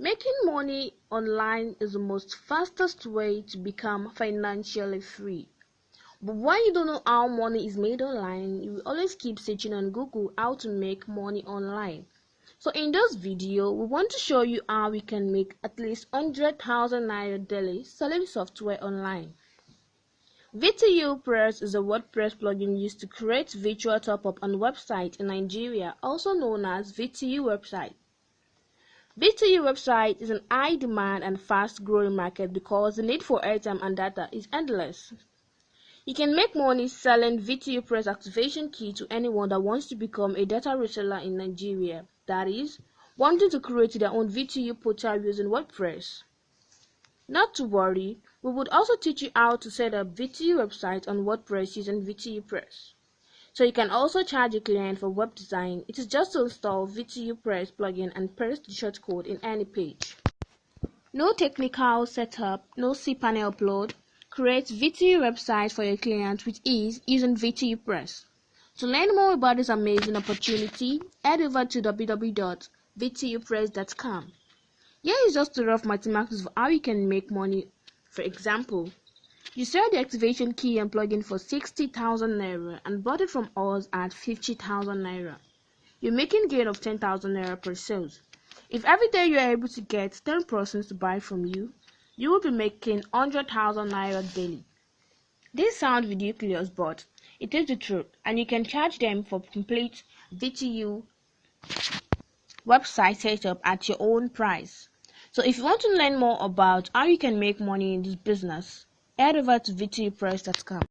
Making money online is the most fastest way to become financially free. But when you don't know how money is made online, you will always keep searching on Google how to make money online. So in this video, we want to show you how we can make at least 100,000 Naira daily selling software online. VTU Press is a WordPress plugin used to create virtual top-up on websites in Nigeria, also known as VTU website. VTU website is an high demand and fast growing market because the need for airtime and data is endless. You can make money selling VTU Press activation key to anyone that wants to become a data reseller in Nigeria, that is, wanting to create their own VTU portal using WordPress. Not to worry, we would also teach you how to set up VTU websites on WordPress using VTU Press. So you can also charge your client for web design. It is just to install VTU Press plugin and press the shortcode in any page. No technical setup, no cPanel upload. Create VTU website for your client with ease using VTU Press. To learn more about this amazing opportunity, head over to www.vtupress.com. Here is just a rough mathematics of how you can make money. For example, you sell the activation key and plugin for 60,000 naira and bought it from us at 50,000 naira. You're making gain of 10,000 naira per sales. If every day you are able to get 10 persons to buy from you, you will be making 100,000 naira daily. This sounds ridiculous, but it is the truth, and you can charge them for complete VTU website setup at your own price. So if you want to learn more about how you can make money in this business, head over to vtupress.com.